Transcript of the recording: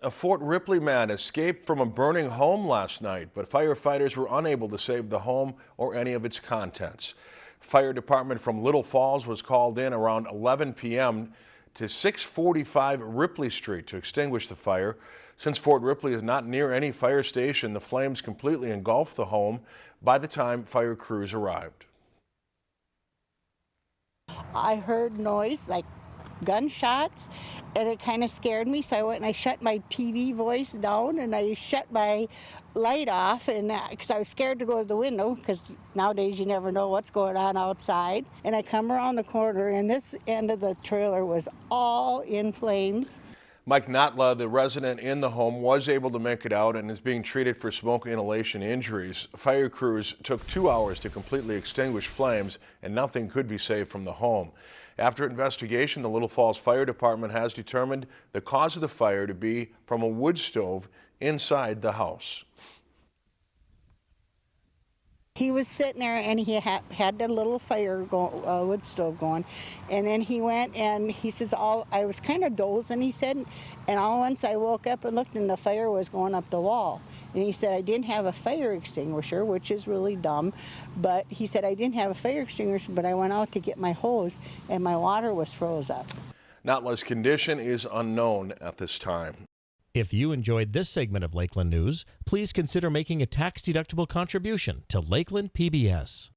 A Fort Ripley man escaped from a burning home last night, but firefighters were unable to save the home or any of its contents. Fire department from Little Falls was called in around 11 p.m. to 645 Ripley Street to extinguish the fire. Since Fort Ripley is not near any fire station, the flames completely engulfed the home by the time fire crews arrived. I heard noise like gunshots and it kind of scared me so I went and I shut my TV voice down and I shut my light off and uh, because I was scared to go to the window because nowadays you never know what's going on outside and I come around the corner and this end of the trailer was all in flames. Mike Notla, the resident in the home, was able to make it out and is being treated for smoke inhalation injuries. Fire crews took two hours to completely extinguish flames and nothing could be saved from the home. After investigation, the Little Falls Fire Department has determined the cause of the fire to be from a wood stove inside the house. He was sitting there and he had, had the little fire go, uh, wood stove going. And then he went and he says, all, I was kind of dozing, he said, and all once I woke up and looked and the fire was going up the wall. And he said, I didn't have a fire extinguisher, which is really dumb. But he said, I didn't have a fire extinguisher, but I went out to get my hose and my water was froze up. Notla's condition is unknown at this time. If you enjoyed this segment of Lakeland News, please consider making a tax-deductible contribution to Lakeland PBS.